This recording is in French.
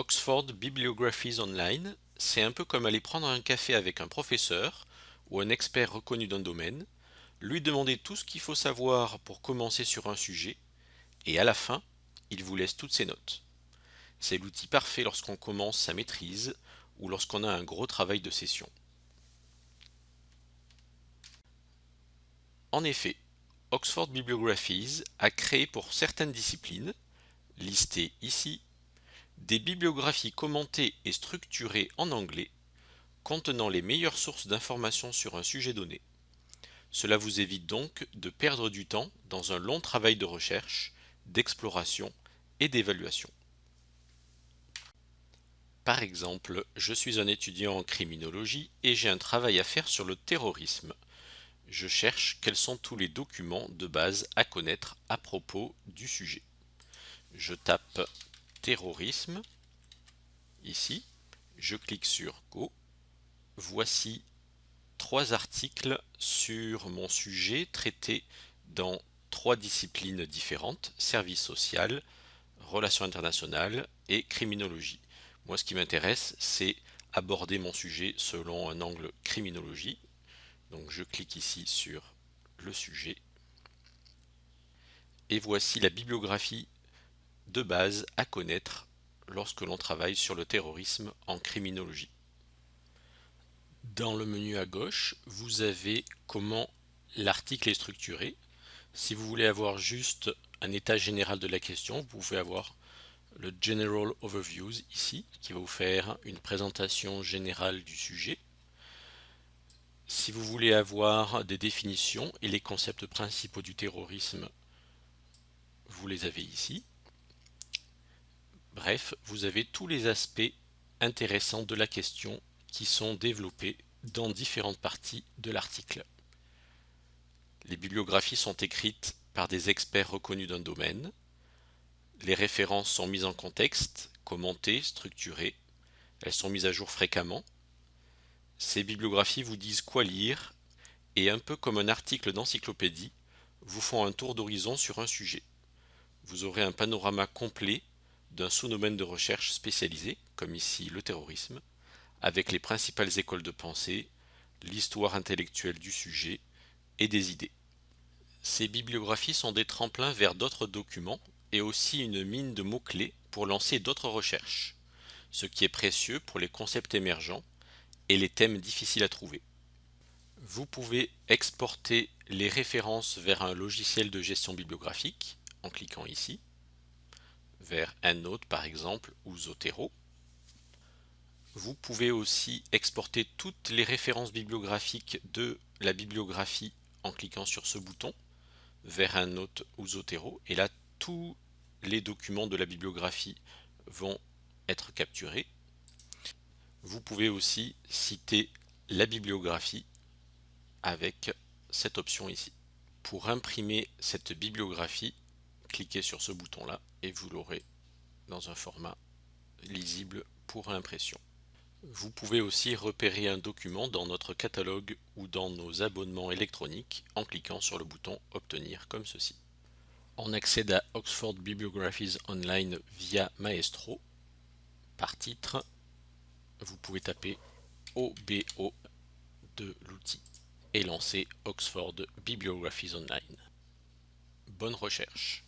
Oxford Bibliographies Online, c'est un peu comme aller prendre un café avec un professeur ou un expert reconnu d'un domaine, lui demander tout ce qu'il faut savoir pour commencer sur un sujet, et à la fin, il vous laisse toutes ses notes. C'est l'outil parfait lorsqu'on commence sa maîtrise ou lorsqu'on a un gros travail de session. En effet, Oxford Bibliographies a créé pour certaines disciplines, listées ici, des bibliographies commentées et structurées en anglais, contenant les meilleures sources d'informations sur un sujet donné. Cela vous évite donc de perdre du temps dans un long travail de recherche, d'exploration et d'évaluation. Par exemple, je suis un étudiant en criminologie et j'ai un travail à faire sur le terrorisme. Je cherche quels sont tous les documents de base à connaître à propos du sujet. Je tape terrorisme ici, je clique sur Go. Voici trois articles sur mon sujet traités dans trois disciplines différentes, service social, relations internationales et criminologie. Moi, ce qui m'intéresse, c'est aborder mon sujet selon un angle criminologie. Donc, je clique ici sur le sujet. Et voici la bibliographie de base à connaître lorsque l'on travaille sur le terrorisme en criminologie. Dans le menu à gauche, vous avez comment l'article est structuré. Si vous voulez avoir juste un état général de la question, vous pouvez avoir le General Overviews ici, qui va vous faire une présentation générale du sujet. Si vous voulez avoir des définitions et les concepts principaux du terrorisme, vous les avez ici. Bref, vous avez tous les aspects intéressants de la question qui sont développés dans différentes parties de l'article. Les bibliographies sont écrites par des experts reconnus d'un domaine. Les références sont mises en contexte, commentées, structurées. Elles sont mises à jour fréquemment. Ces bibliographies vous disent quoi lire et un peu comme un article d'encyclopédie, vous font un tour d'horizon sur un sujet. Vous aurez un panorama complet d'un sous-domaine de recherche spécialisé, comme ici le terrorisme, avec les principales écoles de pensée, l'histoire intellectuelle du sujet et des idées. Ces bibliographies sont des tremplins vers d'autres documents et aussi une mine de mots-clés pour lancer d'autres recherches, ce qui est précieux pour les concepts émergents et les thèmes difficiles à trouver. Vous pouvez exporter les références vers un logiciel de gestion bibliographique en cliquant ici vers EndNote par exemple ou Zotero. Vous pouvez aussi exporter toutes les références bibliographiques de la bibliographie en cliquant sur ce bouton vers EndNote ou Zotero et là tous les documents de la bibliographie vont être capturés. Vous pouvez aussi citer la bibliographie avec cette option ici. Pour imprimer cette bibliographie, cliquez sur ce bouton là et vous l'aurez dans un format lisible pour impression. Vous pouvez aussi repérer un document dans notre catalogue ou dans nos abonnements électroniques en cliquant sur le bouton Obtenir comme ceci. On accède à Oxford Bibliographies Online via Maestro. Par titre, vous pouvez taper OBO de l'outil et lancer Oxford Bibliographies Online. Bonne recherche